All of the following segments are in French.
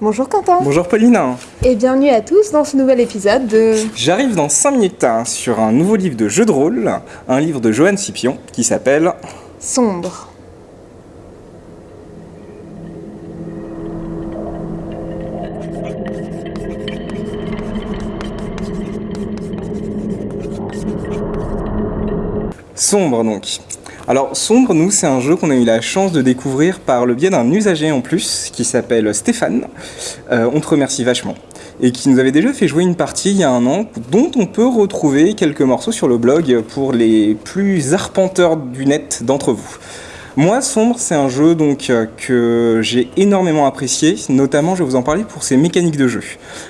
Bonjour Quentin Bonjour Pauline Et bienvenue à tous dans ce nouvel épisode de... J'arrive dans 5 minutes hein, sur un nouveau livre de jeu de rôle, un livre de Johan Scipion qui s'appelle... Sombre. Sombre donc. Alors Sombre, nous, c'est un jeu qu'on a eu la chance de découvrir par le biais d'un usager en plus qui s'appelle Stéphane. Euh, on te remercie vachement. Et qui nous avait déjà fait jouer une partie il y a un an, dont on peut retrouver quelques morceaux sur le blog pour les plus arpenteurs du net d'entre vous. Moi, Sombre, c'est un jeu donc euh, que j'ai énormément apprécié, notamment je vais vous en parler pour ses mécaniques de jeu.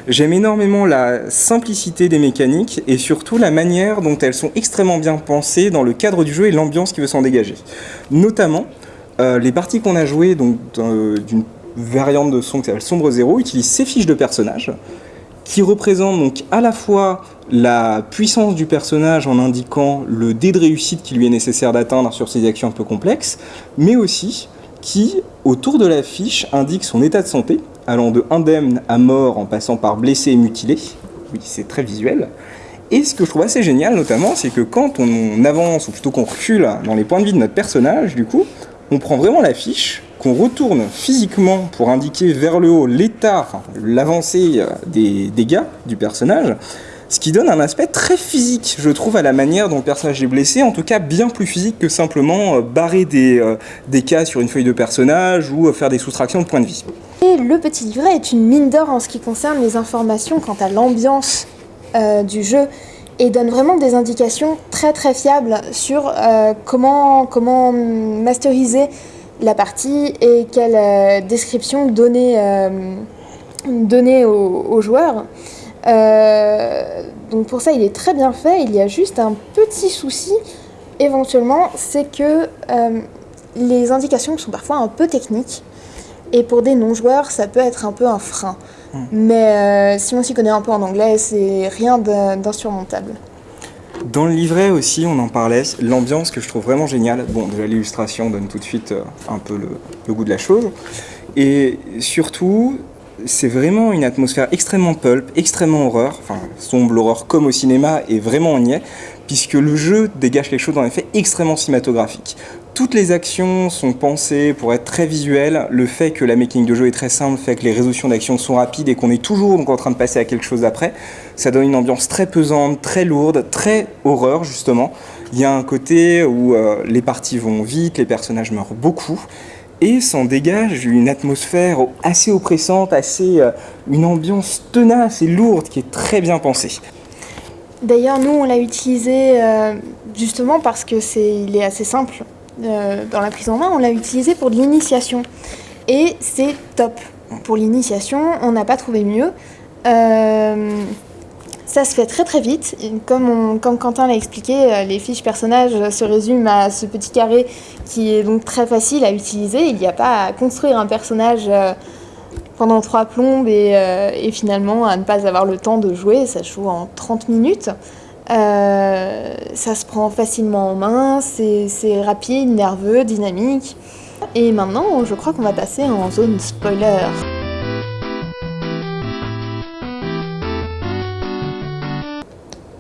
J'aime énormément la simplicité des mécaniques et surtout la manière dont elles sont extrêmement bien pensées dans le cadre du jeu et l'ambiance qui veut s'en dégager. Notamment, euh, les parties qu'on a jouées donc d'une variante de son qui s'appelle Sombre Zéro utilisent ces fiches de personnages qui représentent donc à la fois la puissance du personnage en indiquant le dé de réussite qui lui est nécessaire d'atteindre sur ses actions un peu complexes, mais aussi qui, autour de la fiche, indique son état de santé, allant de indemne à mort en passant par blessé et mutilé. Oui, c'est très visuel. Et ce que je trouve assez génial, notamment, c'est que quand on avance, ou plutôt qu'on recule dans les points de vie de notre personnage, du coup, on prend vraiment la fiche, qu'on retourne physiquement pour indiquer vers le haut l'état, l'avancée euh, des dégâts du personnage, ce qui donne un aspect très physique, je trouve, à la manière dont le personnage est blessé, en tout cas bien plus physique que simplement euh, barrer des, euh, des cas sur une feuille de personnage ou faire des soustractions de points de vie. Et le petit livret est une mine d'or en ce qui concerne les informations quant à l'ambiance du jeu et donne vraiment des indications très très fiables sur comment, comment masteriser la partie et quelle euh, description donner, euh, donner aux, joueurs. Euh, donc pour ça, il est très bien fait. Il y a juste un petit souci, éventuellement, c'est que les indications sont parfois un peu techniques. Et pour des non-joueurs, ça peut être un peu un frein. Hmm. Mais si on s'y connaît un peu en anglais, c'est rien d'insurmontable. Dans le livret aussi, on en parlait, l'ambiance que je trouve vraiment géniale. Bon, déjà l'illustration donne tout de suite euh, un peu le, goût de la chose. Et surtout, c'est vraiment une atmosphère extrêmement pulp, extrêmement horreur, enfin sombre horreur comme au cinéma, et vraiment on y est, puisque le jeu dégage quelque chose en effet extrêmement cinématographique. Toutes les actions sont pensées pour être très visuelles. Le fait que la making de jeu est très simple fait que les résolutions d'actions sont rapides et qu'on est toujours en train de passer à quelque chose après. Ça donne une ambiance très pesante, très lourde, très horreur justement. Il y a un côté où euh, les parties vont vite, les personnages meurent beaucoup et s'en dégage une atmosphère assez oppressante, assez euh, une ambiance tenace et lourde qui est très bien pensée. D'ailleurs, nous, on l'a utilisé euh, justement parce que c'est, il est assez simple euh, dans la prise en main, on l'a utilisé pour de l'initiation. Et c'est top. Pour l'initiation, on n'a pas trouvé mieux. Euh, ça se fait très très vite. Comme, Quentin l'a expliqué, euh, les fiches personnages se résument à ce petit carré qui est donc très facile à utiliser. Il n'y a pas à construire un personnage pendant trois plombes et, finalement à ne pas avoir le temps de jouer. Ça joue en 30 minutes. Euh, ça se prend facilement en main, c'est rapide, nerveux, dynamique. Et maintenant, je crois qu'on va passer en zone spoiler.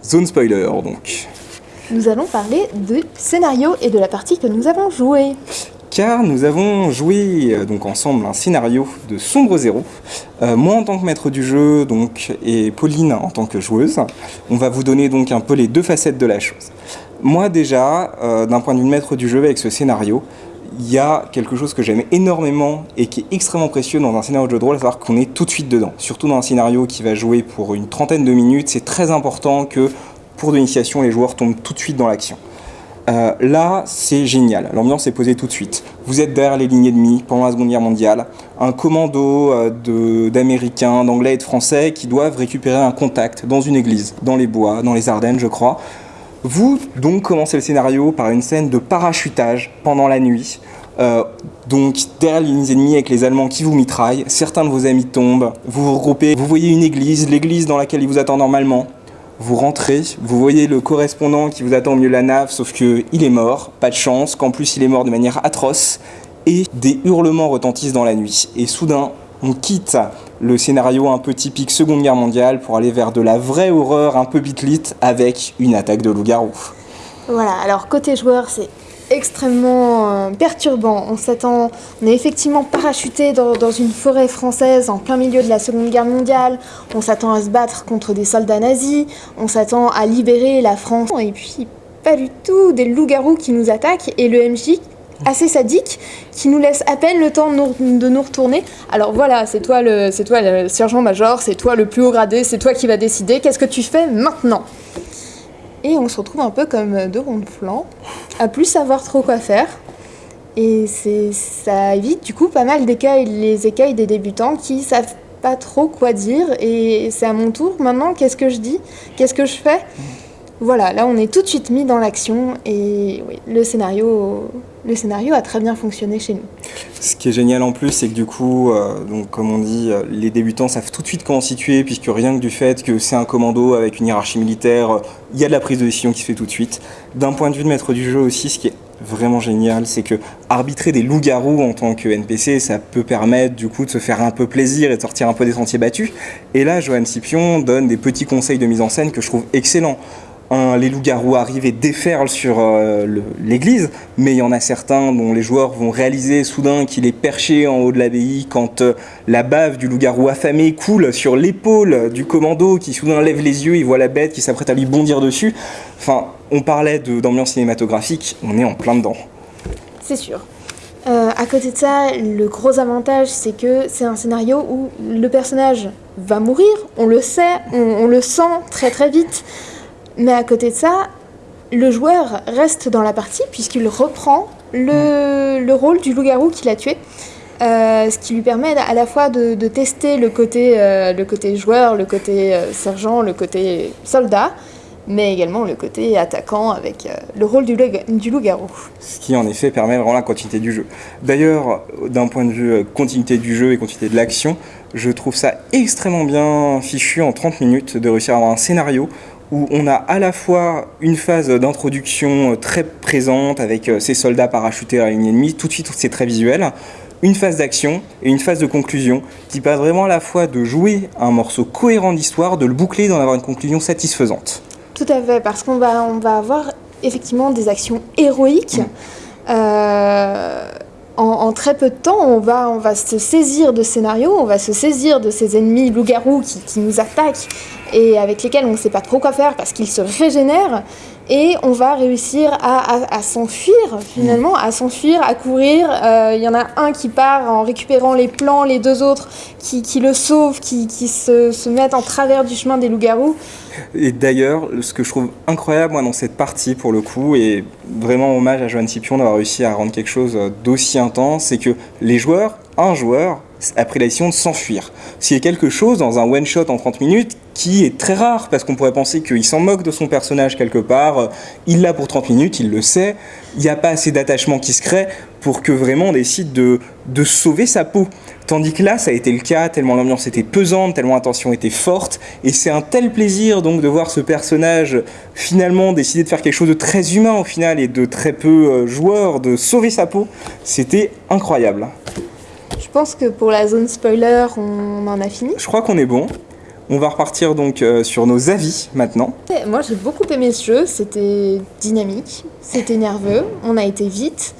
Zone spoiler donc. Nous allons parler du scénario et de la partie que nous avons jouée car nous avons joué euh, donc ensemble un scénario de Sombre Zéro. Euh, moi en tant que maître du jeu donc, et Pauline en tant que joueuse, on va vous donner donc un peu les deux facettes de la chose. Moi déjà, euh, d'un point de vue de maître du jeu avec ce scénario, il y a quelque chose que j'aime énormément et qui est extrêmement précieux dans un scénario de jeu de rôle, à savoir qu'on est tout de suite dedans. Surtout dans un scénario qui va jouer pour une trentaine de minutes, c'est très important que pour l'initiation, les joueurs tombent tout de suite dans l'action. Euh, là, c'est génial. L'ambiance est posée tout de suite. Vous êtes derrière les lignes ennemies pendant la Seconde Guerre mondiale. Un commando euh, d'Américains, d'Anglais et de Français qui doivent récupérer un contact dans une église, dans les bois, dans les Ardennes, je crois. Vous, donc, commencez le scénario par une scène de parachutage pendant la nuit. Euh, donc, derrière les lignes ennemies avec les Allemands qui vous mitraillent, certains de vos amis tombent, vous vous regroupez, vous voyez une église, l'église dans laquelle ils vous attendent normalement, vous rentrez, vous voyez le correspondant qui vous attend au milieu de la nave, sauf qu'il est mort, pas de chance, qu'en plus il est mort de manière atroce, et des hurlements retentissent dans la nuit. Et soudain, on quitte le scénario un peu typique Seconde Guerre mondiale pour aller vers de la vraie horreur un peu bitlit avec une attaque de loup-garou. Voilà, alors côté joueur, c'est extrêmement euh, perturbant. On s'attend, on est effectivement parachuté dans, une forêt française en plein milieu de la Seconde Guerre mondiale. On s'attend à se battre contre des soldats nazis. On s'attend à libérer la France. Et puis, pas du tout, des loups-garous qui nous attaquent et le MJ assez sadique qui nous laisse à peine le temps de nous, retourner. Alors voilà, c'est toi le, c'est toi le sergent-major, c'est toi le plus haut gradé, c'est toi qui va décider. Qu'est-ce que tu fais maintenant? Et on se retrouve un peu comme deux ronds de flanc, à plus savoir trop quoi faire. Et ça évite du coup pas mal d'écueils, les écueils des débutants qui savent pas trop quoi dire. Et c'est à mon tour maintenant, qu'est-ce que je dis? Qu'est-ce que je fais? Voilà, là on est tout de suite mis dans l'action et le scénario, le scénario a très bien fonctionné chez nous. Ce qui est génial en plus, c'est que du coup, euh, donc, comme on dit, euh, les débutants savent tout de suite comment situer, puisque rien que du fait que c'est un commando avec une hiérarchie militaire, euh, il y a de la prise de décision qui se fait tout de suite. D'un point de vue de maître du jeu aussi, ce qui est vraiment génial, c'est que arbitrer des loups-garous en tant que NPC, ça peut permettre du coup de se faire un peu plaisir et de sortir un peu des sentiers battus. Et là, Johan Scipion donne des petits conseils de mise en scène que je trouve excellents les loups-garous arrivent et déferlent sur euh, l'église, mais il y en a certains dont les joueurs vont réaliser soudain qu'il est perché en haut de l'abbaye quand euh, la bave du loup-garou affamé coule sur l'épaule du commando qui soudain lève les yeux, il voit la bête qui s'apprête à lui bondir dessus. Enfin, on parlait d'ambiance cinématographique, on est en plein dedans. C'est sûr. Euh, à côté de ça, le gros avantage, c'est que c'est un scénario où le personnage va mourir, on le sait, on, on le sent très très vite. Mais à côté de ça, le joueur reste dans la partie puisqu'il reprend le, le, rôle du loup-garou qu'il a tué. Euh, ce qui lui permet à la fois de, de tester le côté, euh, le côté joueur, le côté euh, sergent, le côté soldat, mais également le côté attaquant avec le rôle du, du loup-garou. Ce qui en effet permet vraiment la continuité du jeu. D'ailleurs, d'un point de vue continuité du jeu et continuité de l'action, je trouve ça extrêmement bien fichu en 30 minutes de réussir à avoir un scénario où on a à la fois une phase d'introduction très présente avec ces euh, soldats parachutés à la ligne ennemie, tout de suite c'est très visuel, une phase d'action et une phase de conclusion qui permet vraiment à la fois de jouer un morceau cohérent d'histoire, de le boucler, d'en avoir une conclusion satisfaisante. Tout à fait, parce qu'on va, on va avoir effectivement des actions héroïques. Mmh. Euh, en, en, très peu de temps, on va, on va se saisir de scénarios, on va se saisir de ces ennemis loups-garous qui, qui, nous attaquent et avec lesquels on ne sait pas trop quoi faire parce qu'ils se régénèrent. Et on va réussir à, s'enfuir, finalement, à s'enfuir, à courir. Il euh, y en a un qui part en récupérant les plans, les deux autres qui, le sauvent, qui, se, se, mettent en travers du chemin des loups-garous. Et d'ailleurs, ce que je trouve incroyable moi, dans cette partie, pour le coup, et vraiment hommage à Johan Scipion d'avoir réussi à rendre quelque chose d'aussi intense, c'est que les joueurs, un joueur, a pris la décision de s'enfuir. A quelque chose dans un one-shot en 30 minutes qui est très rare, parce qu'on pourrait penser qu'il s'en moque de son personnage quelque part, il l'a pour 30 minutes, il le sait, il n'y a pas assez d'attachement qui se crée pour que vraiment on décide de, de sauver sa peau. Tandis que là, ça a été le cas, tellement l'ambiance était pesante, tellement la tension était forte, et c'est un tel plaisir donc de voir ce personnage finalement décider de faire quelque chose de très humain au final et de très peu joueur, de sauver sa peau, c'était incroyable. Je pense que pour la zone spoiler, on en a fini. Je crois qu'on est bon. On va repartir donc euh, sur nos avis maintenant. Moi j'ai beaucoup aimé ce jeu, c'était dynamique, c'était nerveux, on a été vite.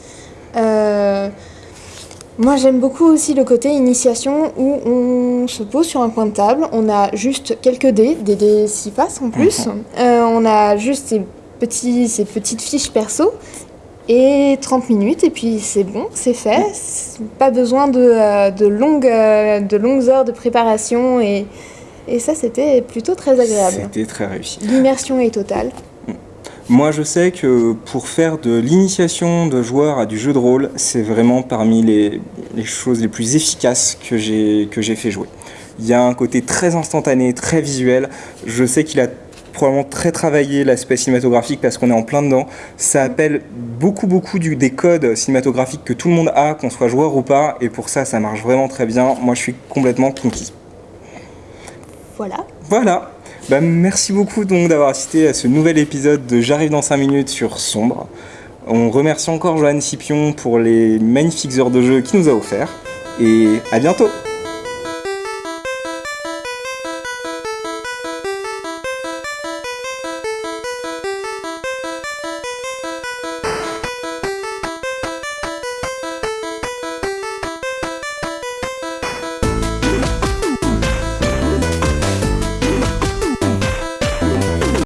Euh, moi j'aime beaucoup aussi le côté initiation où on se pose sur un coin de table, on a juste quelques dés, des dés 6 faces en plus, -hmm. euh, on a juste ces, petits, ces petites fiches perso et 30 minutes et puis c'est bon, c'est fait. Pas besoin de, euh, de, longues, euh, de longues heures de préparation et, et ça c'était plutôt très agréable. C'était très réussi. L'immersion est totale. Moi je sais que pour faire de l'initiation de joueurs à du jeu de rôle, c'est vraiment parmi les, les, choses les plus efficaces que j'ai fait jouer. Il y a un côté très instantané, très visuel. Je sais qu'il a probablement très travaillé l'aspect cinématographique parce qu'on est en plein dedans. Ça appelle beaucoup beaucoup du, des codes cinématographiques que tout le monde a, qu'on soit joueur ou pas, et pour ça, ça marche vraiment très bien. Moi, je suis complètement conquis. Voilà. Voilà. Bah, merci beaucoup donc d'avoir assisté à ce nouvel épisode de J'arrive dans 5 minutes sur Sombre. On remercie encore Johan Scipion pour les magnifiques heures de jeu qu'il nous a offert. Et à bientôt